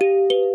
Música